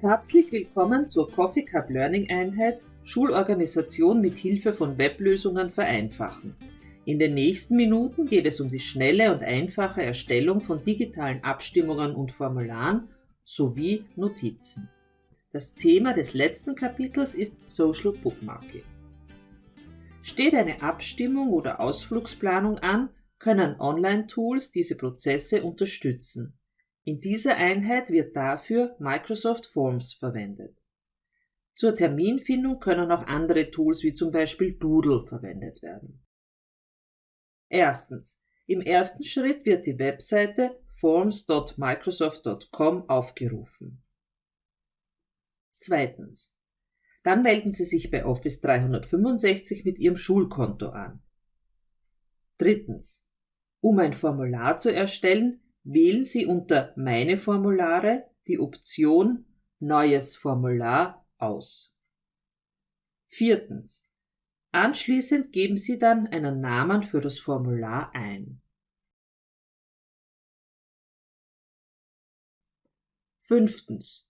Herzlich willkommen zur Coffee Cup Learning Einheit Schulorganisation mit Hilfe von Weblösungen vereinfachen. In den nächsten Minuten geht es um die schnelle und einfache Erstellung von digitalen Abstimmungen und Formularen sowie Notizen. Das Thema des letzten Kapitels ist Social Bookmarking. Steht eine Abstimmung oder Ausflugsplanung an, können Online-Tools diese Prozesse unterstützen. In dieser Einheit wird dafür Microsoft Forms verwendet. Zur Terminfindung können auch andere Tools wie zum Beispiel Doodle verwendet werden. Erstens. Im ersten Schritt wird die Webseite forms.microsoft.com aufgerufen. Zweitens. Dann melden Sie sich bei Office 365 mit Ihrem Schulkonto an. Drittens. Um ein Formular zu erstellen, wählen Sie unter Meine Formulare die Option Neues Formular aus. Viertens. Anschließend geben Sie dann einen Namen für das Formular ein. Fünftens.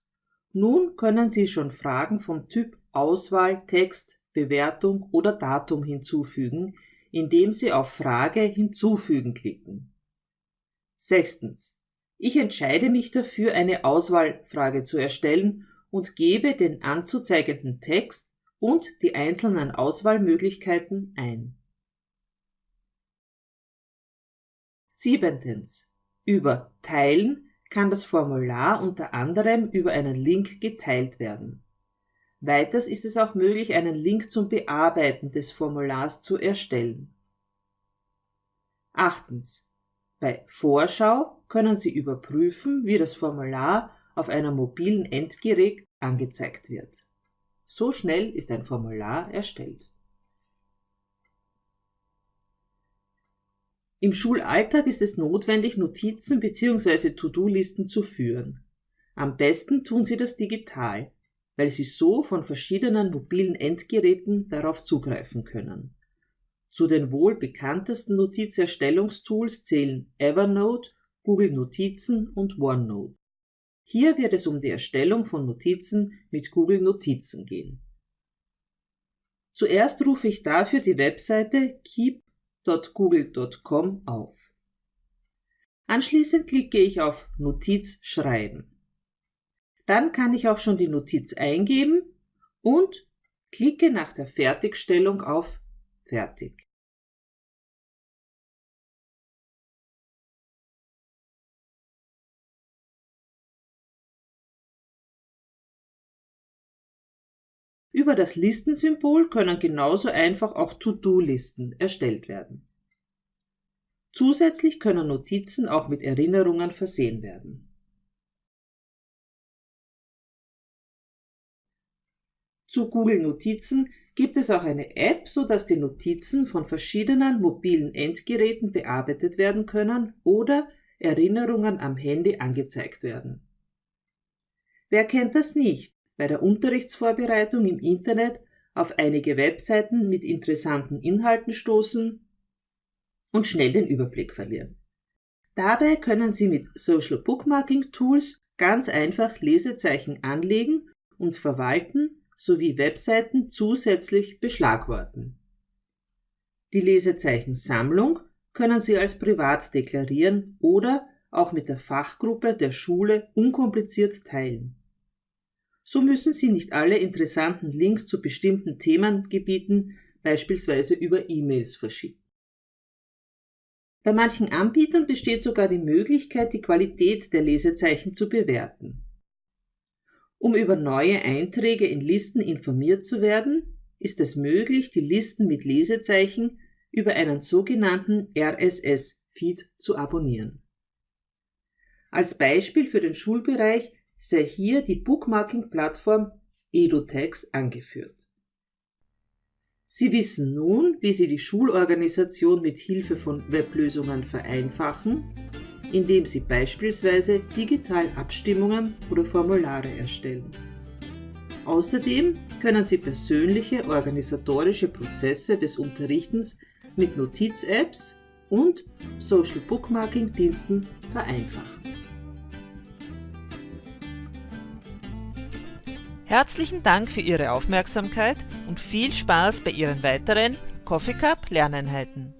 Nun können Sie schon Fragen vom Typ Auswahl, Text, Bewertung oder Datum hinzufügen, indem Sie auf Frage Hinzufügen klicken. Sechstens. Ich entscheide mich dafür, eine Auswahlfrage zu erstellen und gebe den anzuzeigenden Text und die einzelnen Auswahlmöglichkeiten ein. Siebentens. Über Teilen kann das Formular unter anderem über einen Link geteilt werden. Weiters ist es auch möglich, einen Link zum Bearbeiten des Formulars zu erstellen. Achtens. Bei Vorschau können Sie überprüfen, wie das Formular auf einem mobilen Endgerät angezeigt wird. So schnell ist ein Formular erstellt. Im Schulalltag ist es notwendig, Notizen bzw. To-Do-Listen zu führen. Am besten tun Sie das digital, weil Sie so von verschiedenen mobilen Endgeräten darauf zugreifen können. Zu den wohl bekanntesten Notizerstellungstools zählen Evernote, Google Notizen und OneNote. Hier wird es um die Erstellung von Notizen mit Google Notizen gehen. Zuerst rufe ich dafür die Webseite keep.google.com auf. Anschließend klicke ich auf Notiz schreiben. Dann kann ich auch schon die Notiz eingeben und klicke nach der Fertigstellung auf Fertig. Über das Listensymbol können genauso einfach auch To-Do-Listen erstellt werden. Zusätzlich können Notizen auch mit Erinnerungen versehen werden. Zu Google Notizen gibt es auch eine App, sodass die Notizen von verschiedenen mobilen Endgeräten bearbeitet werden können oder Erinnerungen am Handy angezeigt werden. Wer kennt das nicht? Bei der Unterrichtsvorbereitung im Internet auf einige Webseiten mit interessanten Inhalten stoßen und schnell den Überblick verlieren. Dabei können Sie mit Social Bookmarking Tools ganz einfach Lesezeichen anlegen und verwalten sowie Webseiten zusätzlich beschlagworten. Die Lesezeichensammlung können Sie als privat deklarieren oder auch mit der Fachgruppe der Schule unkompliziert teilen. So müssen Sie nicht alle interessanten Links zu bestimmten Themengebieten beispielsweise über E-Mails verschicken. Bei manchen Anbietern besteht sogar die Möglichkeit, die Qualität der Lesezeichen zu bewerten. Um über neue Einträge in Listen informiert zu werden, ist es möglich, die Listen mit Lesezeichen über einen sogenannten RSS-Feed zu abonnieren. Als Beispiel für den Schulbereich sei hier die Bookmarking-Plattform EduTex angeführt. Sie wissen nun, wie Sie die Schulorganisation mit Hilfe von Weblösungen vereinfachen, indem Sie beispielsweise digital Abstimmungen oder Formulare erstellen. Außerdem können Sie persönliche organisatorische Prozesse des Unterrichtens mit Notiz-Apps und Social Bookmarking-Diensten vereinfachen. Herzlichen Dank für Ihre Aufmerksamkeit und viel Spaß bei Ihren weiteren Coffee Cup Lerneinheiten.